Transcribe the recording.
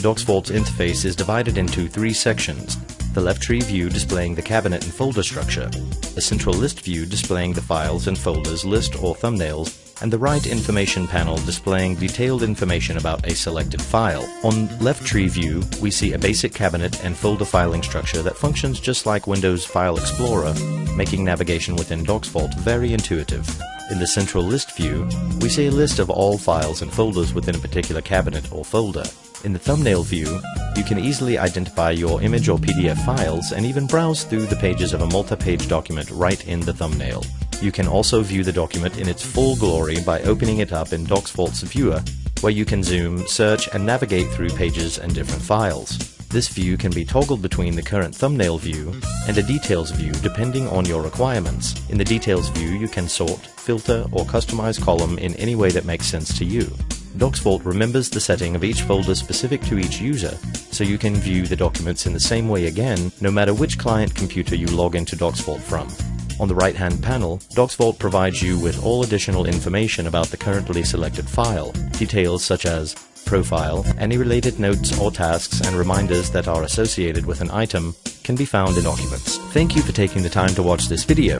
DocsVault's interface is divided into three sections. The left tree view displaying the cabinet and folder structure, a central list view displaying the files and folders list or thumbnails, and the right information panel displaying detailed information about a selected file. On left tree view, we see a basic cabinet and folder filing structure that functions just like Windows File Explorer, making navigation within DocsVault very intuitive. In the central list view, we see a list of all files and folders within a particular cabinet or folder. In the thumbnail view, you can easily identify your image or PDF files and even browse through the pages of a multi-page document right in the thumbnail. You can also view the document in its full glory by opening it up in DocsVault's Viewer, where you can zoom, search, and navigate through pages and different files. This view can be toggled between the current thumbnail view and a details view depending on your requirements. In the details view, you can sort, filter, or customize column in any way that makes sense to you. DocsVault remembers the setting of each folder specific to each user, so you can view the documents in the same way again no matter which client computer you log into DocsVault from. On the right-hand panel, DocsVault provides you with all additional information about the currently selected file, details such as profile, any related notes or tasks and reminders that are associated with an item can be found in documents. Thank you for taking the time to watch this video.